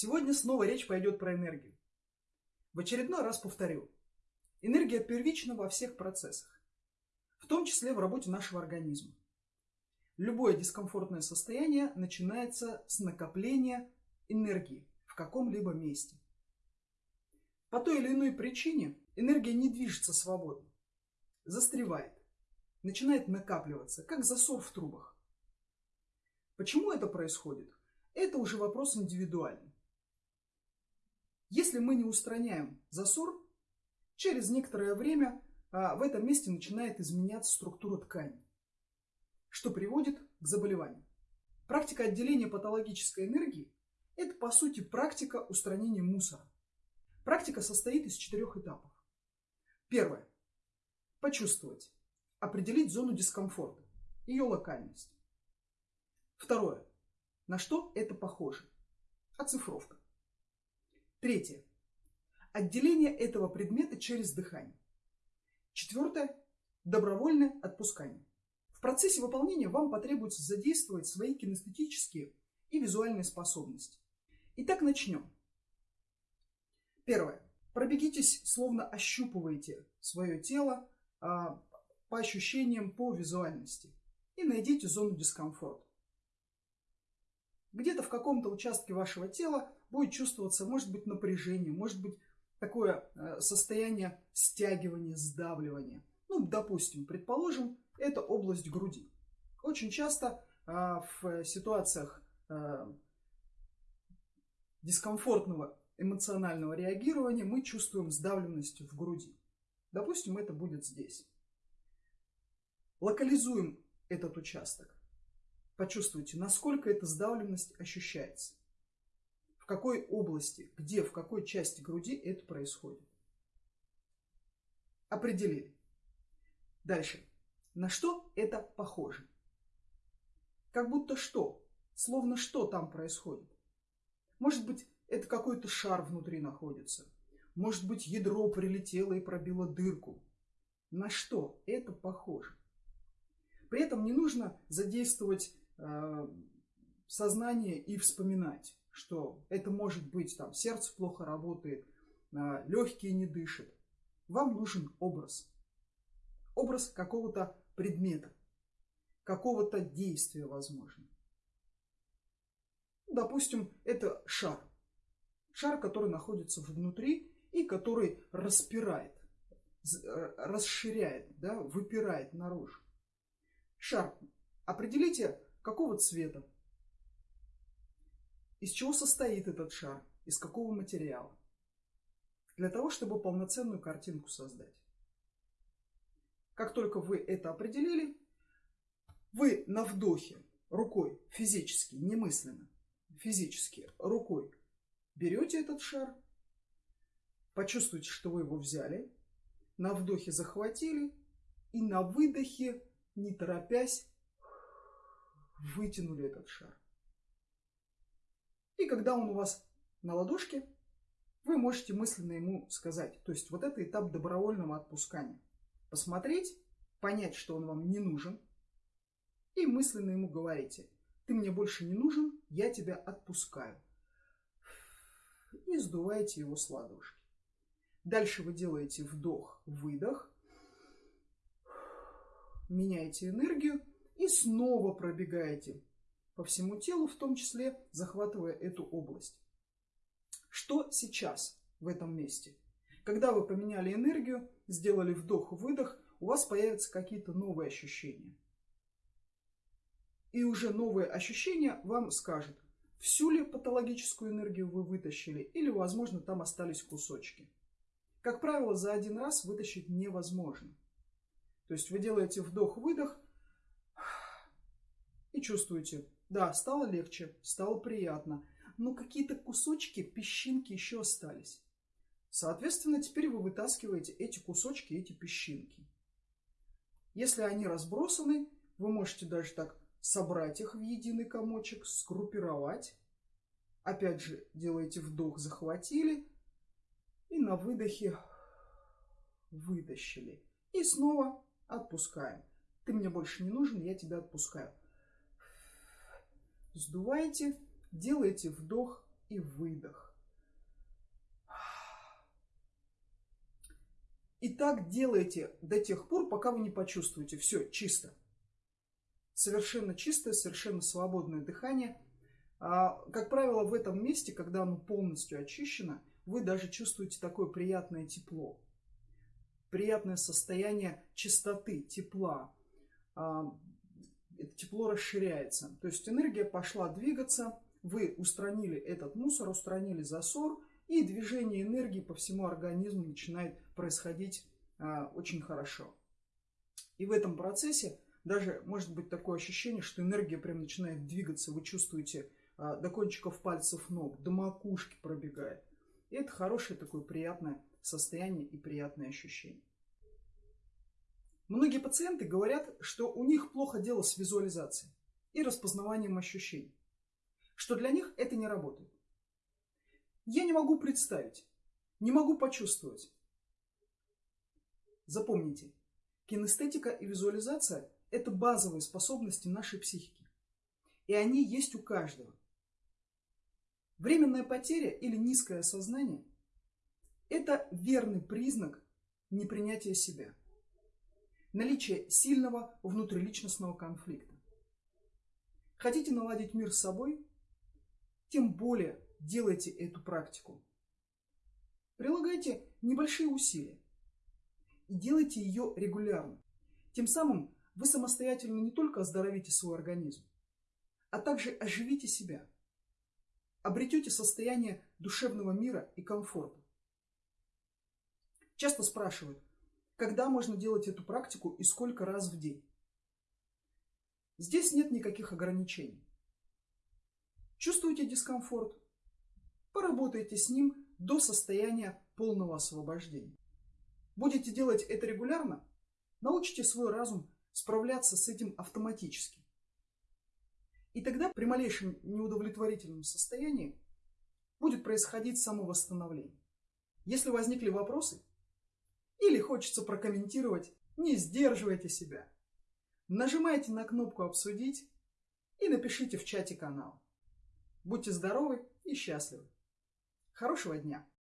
Сегодня снова речь пойдет про энергию. В очередной раз повторю. Энергия первична во всех процессах, в том числе в работе нашего организма. Любое дискомфортное состояние начинается с накопления энергии в каком-либо месте. По той или иной причине энергия не движется свободно, застревает, начинает накапливаться, как засор в трубах. Почему это происходит? Это уже вопрос индивидуальный. Если мы не устраняем засор, через некоторое время а, в этом месте начинает изменяться структура ткани, что приводит к заболеванию. Практика отделения патологической энергии – это, по сути, практика устранения мусора. Практика состоит из четырех этапов. Первое. Почувствовать. Определить зону дискомфорта, ее локальность. Второе. На что это похоже? Оцифровка. Третье. Отделение этого предмета через дыхание. Четвертое. Добровольное отпускание. В процессе выполнения вам потребуется задействовать свои кинестетические и визуальные способности. Итак, начнем. Первое. Пробегитесь, словно ощупываете свое тело а, по ощущениям, по визуальности. И найдите зону дискомфорта. Где-то в каком-то участке вашего тела будет чувствоваться, может быть, напряжение, может быть, такое э, состояние стягивания, сдавливания. Ну, допустим, предположим, это область груди. Очень часто а, в ситуациях а, дискомфортного эмоционального реагирования мы чувствуем сдавленность в груди. Допустим, это будет здесь. Локализуем этот участок. Почувствуйте, насколько эта сдавленность ощущается. В какой области, где, в какой части груди это происходит. Определили. Дальше. На что это похоже? Как будто что? Словно что там происходит? Может быть, это какой-то шар внутри находится. Может быть, ядро прилетело и пробило дырку. На что это похоже? При этом не нужно задействовать сознание и вспоминать, что это может быть там сердце плохо работает, э, легкие не дышат. Вам нужен образ. Образ какого-то предмета, какого-то действия, возможно. Допустим, это шар. Шар, который находится внутри и который распирает, э, расширяет, да, выпирает наружу. Шар. Определите Какого цвета? Из чего состоит этот шар? Из какого материала? Для того, чтобы полноценную картинку создать. Как только вы это определили, вы на вдохе рукой физически, немысленно, физически рукой берете этот шар, почувствуйте, что вы его взяли, на вдохе захватили и на выдохе, не торопясь, вытянули этот шар. И когда он у вас на ладошке, вы можете мысленно ему сказать, то есть вот это этап добровольного отпускания. Посмотреть, понять, что он вам не нужен, и мысленно ему говорите, ты мне больше не нужен, я тебя отпускаю. И сдуваете его с ладошки. Дальше вы делаете вдох-выдох, меняете энергию и снова пробегаете по всему телу, в том числе захватывая эту область. Что сейчас в этом месте? Когда вы поменяли энергию, сделали вдох-выдох, у вас появятся какие-то новые ощущения. И уже новые ощущения вам скажут, всю ли патологическую энергию вы вытащили, или, возможно, там остались кусочки. Как правило, за один раз вытащить невозможно. То есть вы делаете вдох-выдох, и чувствуете, да, стало легче, стало приятно, но какие-то кусочки, песчинки еще остались. Соответственно, теперь вы вытаскиваете эти кусочки, эти песчинки. Если они разбросаны, вы можете даже так собрать их в единый комочек, сгруппировать. Опять же, делаете вдох, захватили. И на выдохе вытащили. И снова отпускаем. Ты мне больше не нужен, я тебя отпускаю. Сдуваете, делаете вдох, и выдох. И так делайте до тех пор, пока вы не почувствуете. Все, чисто. Совершенно чистое, совершенно свободное дыхание. А, как правило, в этом месте, когда оно полностью очищено, вы даже чувствуете такое приятное тепло. Приятное состояние чистоты, тепла. А, это тепло расширяется. То есть энергия пошла двигаться, вы устранили этот мусор, устранили засор, и движение энергии по всему организму начинает происходить а, очень хорошо. И в этом процессе даже может быть такое ощущение, что энергия прям начинает двигаться, вы чувствуете а, до кончиков пальцев ног, до макушки пробегает. И это хорошее такое приятное состояние и приятное ощущение. Многие пациенты говорят, что у них плохо дело с визуализацией и распознаванием ощущений, что для них это не работает. Я не могу представить, не могу почувствовать. Запомните, кинестетика и визуализация – это базовые способности нашей психики. И они есть у каждого. Временная потеря или низкое осознание – это верный признак непринятия себя. Наличие сильного внутриличностного конфликта. Хотите наладить мир с собой? Тем более делайте эту практику. Прилагайте небольшие усилия и делайте ее регулярно. Тем самым вы самостоятельно не только оздоровите свой организм, а также оживите себя, обретете состояние душевного мира и комфорта. Часто спрашивают, когда можно делать эту практику и сколько раз в день. Здесь нет никаких ограничений. Чувствуете дискомфорт? Поработайте с ним до состояния полного освобождения. Будете делать это регулярно, научите свой разум справляться с этим автоматически. И тогда при малейшем неудовлетворительном состоянии будет происходить самовосстановление. Если возникли вопросы или хочется прокомментировать, не сдерживайте себя. Нажимайте на кнопку «Обсудить» и напишите в чате канала. Будьте здоровы и счастливы! Хорошего дня!